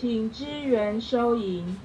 请支援收银。